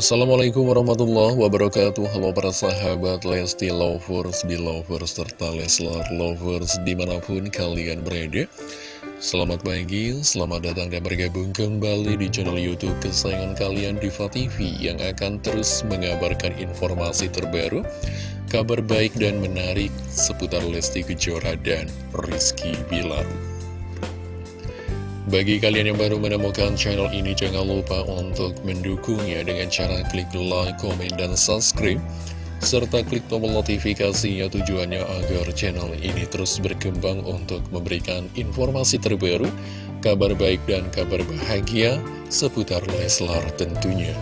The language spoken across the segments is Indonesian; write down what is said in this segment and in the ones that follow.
Assalamualaikum warahmatullahi wabarakatuh. Halo para sahabat Lesti Lovers, Belovers, serta Leslar Lovers di mana pun kalian berada. Selamat pagi, selamat datang dan bergabung kembali di channel Youtube kesayangan kalian Diva TV Yang akan terus mengabarkan informasi terbaru Kabar baik dan menarik seputar Lesti Kejora dan Rizky Bilar bagi kalian yang baru menemukan channel ini, jangan lupa untuk mendukungnya dengan cara klik like, komen, dan subscribe. Serta klik tombol notifikasinya tujuannya agar channel ini terus berkembang untuk memberikan informasi terbaru, kabar baik dan kabar bahagia seputar Leslar tentunya.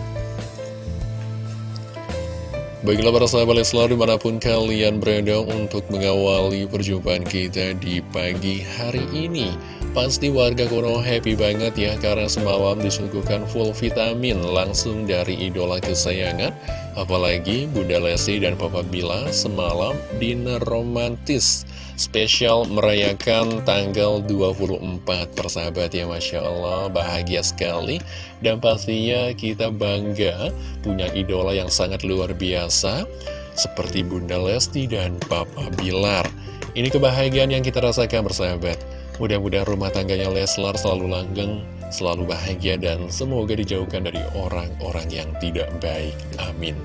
Baiklah para sahabat Leslar di mana pun kalian berada untuk mengawali perjumpaan kita di pagi hari ini. Pasti warga Konoha happy banget ya karena semalam disuguhkan full vitamin langsung dari idola kesayangan. Apalagi Bunda Lesti dan Papa Bila semalam dinner romantis. Spesial merayakan tanggal 24 persahabat ya Masya Allah bahagia sekali. Dan pastinya kita bangga punya idola yang sangat luar biasa seperti Bunda Lesti dan Papa Bilar. Ini kebahagiaan yang kita rasakan bersahabat Mudah-mudahan rumah tangganya Leslar selalu langgeng, selalu bahagia, dan semoga dijauhkan dari orang-orang yang tidak baik. Amin.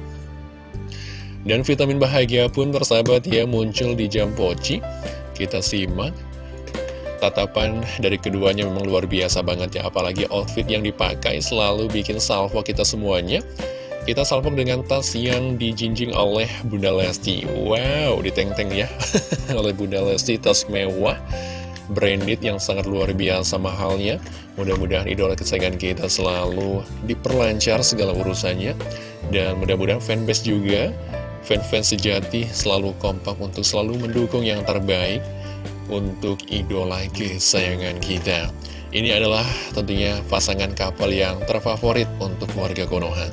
Dan vitamin bahagia pun persahabat ya muncul di jam poci. Kita simak. Tatapan dari keduanya memang luar biasa banget ya, apalagi outfit yang dipakai selalu bikin salvo kita semuanya. Kita salvo dengan tas yang dijinjing oleh Bunda Lesti. Wow, diteng-teng ya, oleh Bunda Lesti, tas mewah branded yang sangat luar biasa mahalnya. Mudah-mudahan idola kesayangan kita selalu diperlancar segala urusannya. Dan mudah-mudahan fanbase juga, fan-fan sejati selalu kompak untuk selalu mendukung yang terbaik untuk idola kesayangan kita. Ini adalah tentunya pasangan kapal yang terfavorit untuk warga Konoha.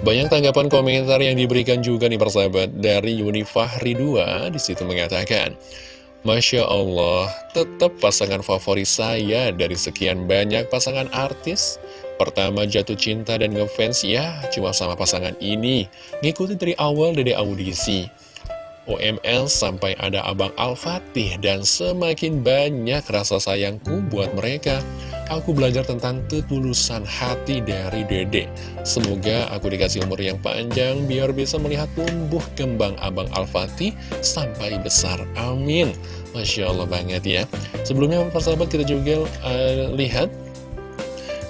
Banyak tanggapan komentar yang diberikan juga nih persahabat dari Yuni Fahri 2 di situ mengatakan Masya Allah, tetap pasangan favorit saya dari sekian banyak pasangan artis. Pertama jatuh cinta dan ngefans ya cuma sama pasangan ini. Ngikutin dari awal dari audisi. OML sampai ada Abang Al-Fatih dan semakin banyak rasa sayangku buat mereka. Aku belajar tentang ketulusan hati dari dede. Semoga aku dikasih umur yang panjang biar bisa melihat tumbuh kembang Abang Al-Fatih sampai besar. Amin. Masya Allah banget ya. Sebelumnya persahabat kita juga uh, lihat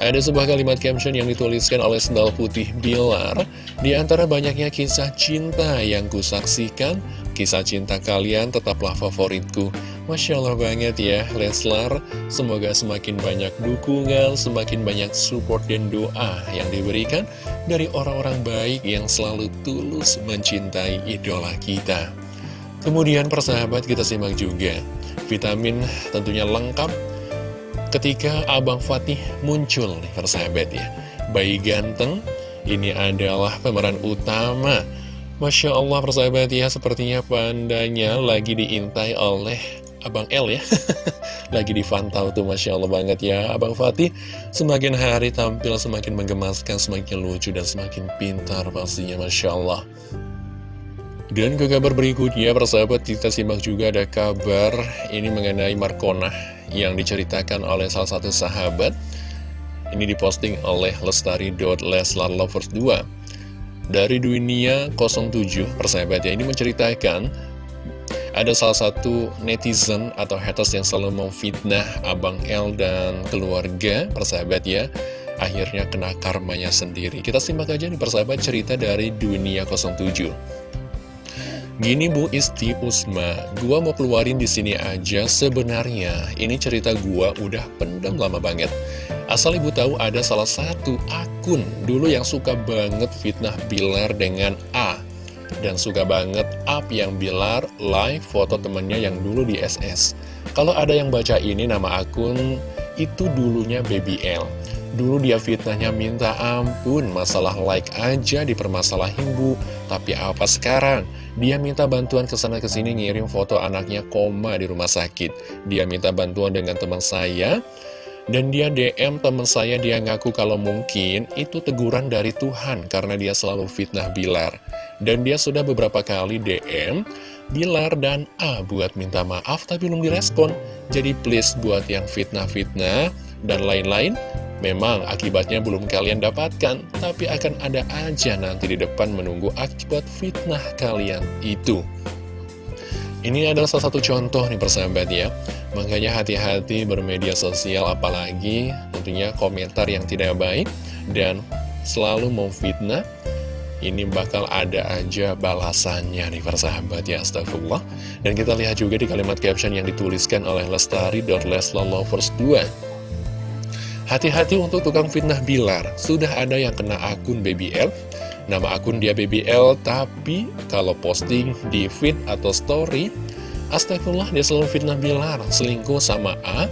ada sebuah kalimat caption yang dituliskan oleh Sendal Putih Bilar Di antara banyaknya kisah cinta yang kusaksikan Kisah cinta kalian tetaplah favoritku Masya Allah banget ya Leslar. Semoga semakin banyak dukungan Semakin banyak support dan doa Yang diberikan dari orang-orang baik Yang selalu tulus mencintai idola kita. Kemudian persahabat kita simak juga. Vitamin tentunya lengkap Ketika Abang Fatih muncul nih persahabat ya. Bayi ganteng Ini adalah pemeran utama. Masya Allah persahabat ya Sepertinya pandanya lagi diintai oleh Abang L ya Lagi difantau tuh Masya Allah banget ya Abang Fatih semakin hari tampil semakin menggemaskan Semakin lucu dan semakin pintar pastinya Masya Allah dan ke kabar berikutnya, persahabat kita simak juga ada kabar ini mengenai Markona yang diceritakan oleh salah satu sahabat. Ini diposting oleh lestari.leslarlovers2. Dari dunia 07, persahabat ya, ini menceritakan ada salah satu netizen atau haters yang selalu memfitnah Abang L dan keluarga, persahabat ya. Akhirnya kena karmanya sendiri. Kita simak aja nih persahabat cerita dari dunia 07. Gini Bu Isti Usma, gua mau keluarin di sini aja sebenarnya. Ini cerita gua udah pendam lama banget. Asal ibu tahu ada salah satu akun dulu yang suka banget fitnah Bilar dengan A dan suka banget up yang Bilar live foto temennya yang dulu di SS. Kalau ada yang baca ini nama akun itu dulunya Baby L. Dulu dia fitnahnya minta ampun, masalah like aja dipermasalahin bu. Tapi apa sekarang? Dia minta bantuan ke sana ke sini ngirim foto anaknya koma di rumah sakit. Dia minta bantuan dengan teman saya Dan dia DM teman saya, dia ngaku kalau mungkin itu teguran dari Tuhan karena dia selalu fitnah Bilar. Dan dia sudah beberapa kali DM Bilar dan A buat minta maaf tapi belum direspon. Jadi please buat yang fitnah-fitnah dan lain-lain, memang akibatnya belum kalian dapatkan, tapi akan ada aja nanti di depan menunggu akibat fitnah kalian itu. Ini adalah salah satu contoh nih persahabat ya Makanya hati-hati bermedia sosial apalagi tentunya komentar yang tidak baik Dan selalu memfitnah Ini bakal ada aja balasannya nih persahabat ya astagfirullah. Dan kita lihat juga di kalimat caption yang dituliskan oleh Lestari.Leslalovers2 Hati-hati untuk tukang fitnah Bilar. Sudah ada yang kena akun BBL nama akun dia BBL, tapi kalau posting di feed atau story, astagfirullah dia selalu fitnah Bilar, selingkuh sama A,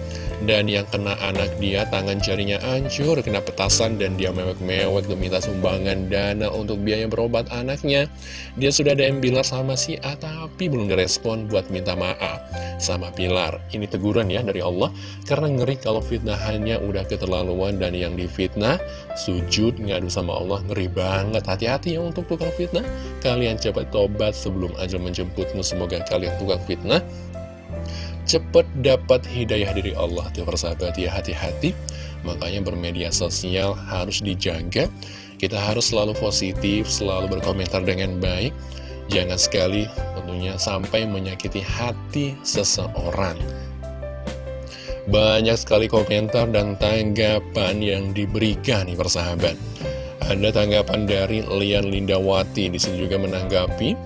dan yang kena anak dia tangan jarinya hancur, kena petasan dan dia mewek-mewek untuk minta sumbangan dana untuk biaya berobat anaknya. Dia sudah DM Bilar sama si A tapi belum direspon buat minta maaf sama Bilar. Ini teguran ya dari Allah karena ngeri kalau fitnahannya udah keterlaluan dan yang difitnah sujud ngadu sama Allah ngeri banget. Hati-hati ya untuk tukang fitnah. Kalian cepat tobat sebelum ajal menjemputmu. Semoga kalian tukang fitnah cepat dapat hidayah dari Allah. Tuh persahabat ya hati-hati. Makanya bermedia sosial harus dijaga. Kita harus selalu positif selalu berkomentar dengan baik. Jangan sekali tentunya sampai menyakiti hati seseorang. Banyak sekali komentar dan tanggapan yang diberikan nih persahabat. Ada tanggapan dari Lian Lindawati di sini juga menanggapi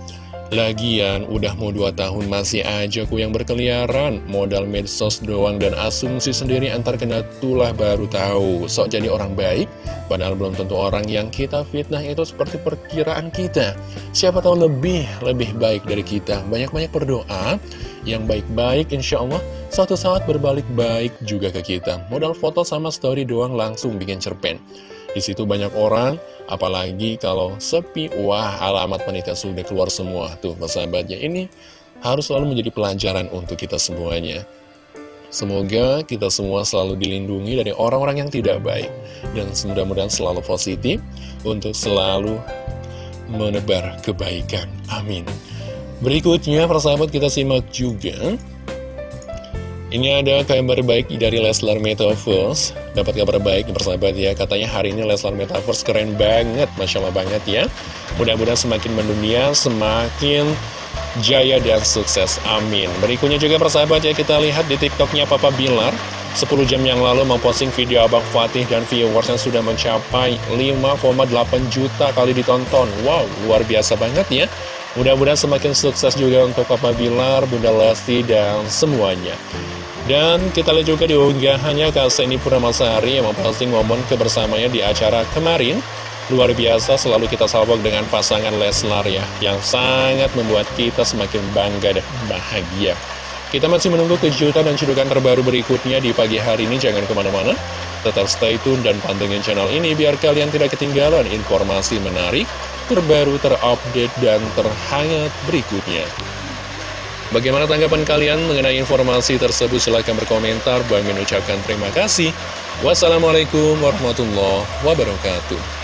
Lagian, udah mau 2 tahun masih aja ku yang berkeliaran. Modal medsos doang dan asumsi sendiri antar kena tulah baru tahu. Sok jadi orang baik, padahal belum tentu orang yang kita fitnah itu seperti perkiraan kita. Siapa tahu lebih, lebih baik dari kita. Banyak-banyak berdoa, yang baik-baik insya Allah Suatu saat berbalik baik juga ke kita. Modal foto sama story doang langsung bikin cerpen di situ banyak orang, apalagi kalau sepi, wah alamat panitia sudah keluar semua. Tuh, persahabatnya ini harus selalu menjadi pelajaran untuk kita semuanya. Semoga kita semua selalu dilindungi dari orang-orang yang tidak baik. Dan mudah-mudahan selalu positif untuk selalu menebar kebaikan. Amin. Berikutnya, persahabat kita simak juga ini ada kabar baik dari Leslar Metaverse Dapat kabar baik persahabat ya. Katanya hari ini Leslar Metaverse keren banget Masya Allah banget ya. Mudah-mudahan semakin mendunia Semakin jaya dan sukses. Amin. Berikutnya juga persahabat ya Kita lihat di tiktoknya Papa Bilar. 10 jam yang lalu memposting video Abang Fatih dan viewers yang sudah mencapai 5,8 juta kali ditonton. Wow, luar biasa banget ya. Mudah-mudahan semakin sukses juga untuk Papa Bilar, Bunda Lesti, dan semuanya dan kita lihat juga di unggahannya Kaseni Puramasari yang memposting momen kebersamanya di acara kemarin. Luar biasa selalu kita salvok dengan pasangan Leslar ya Yang sangat membuat kita semakin bangga dan bahagia. Kita masih menunggu kejutan dan cedukan terbaru berikutnya di pagi hari ini. Jangan ke mana-mana Tetap stay tune dan pantengin channel ini Biar kalian tidak ketinggalan informasi menarik Terbaru, terupdate, dan terhangat berikutnya Bagaimana tanggapan kalian mengenai informasi tersebut? Silahkan berkomentar. Bang mengucapkan terima kasih. Wassalamualaikum warahmatullahi wabarakatuh.